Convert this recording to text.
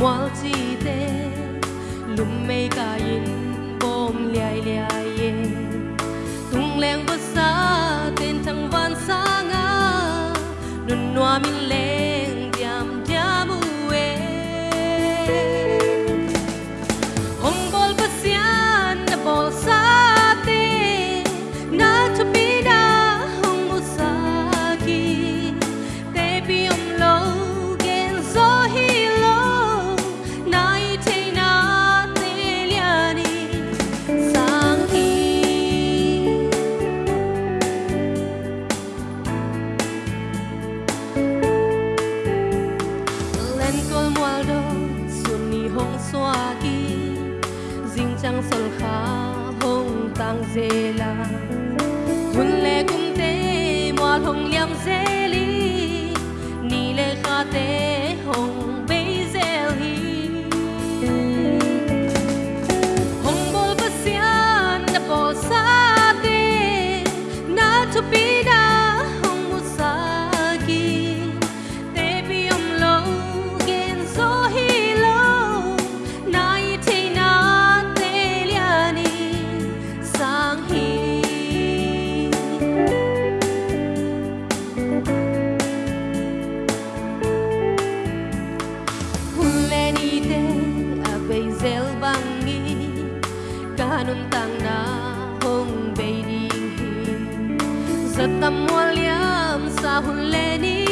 mual chi te lum mei ka in bom liai liai ye tung leng ba sa ten thang van sa nga nun noa min leng sang tang zela hun le kum te mual hong liam zeli ni le kha te hong be zel hi hong bol pasian na po sa te na to be da zel bangi kanun tang na hong bei ding hi zatam wal yam sa hun le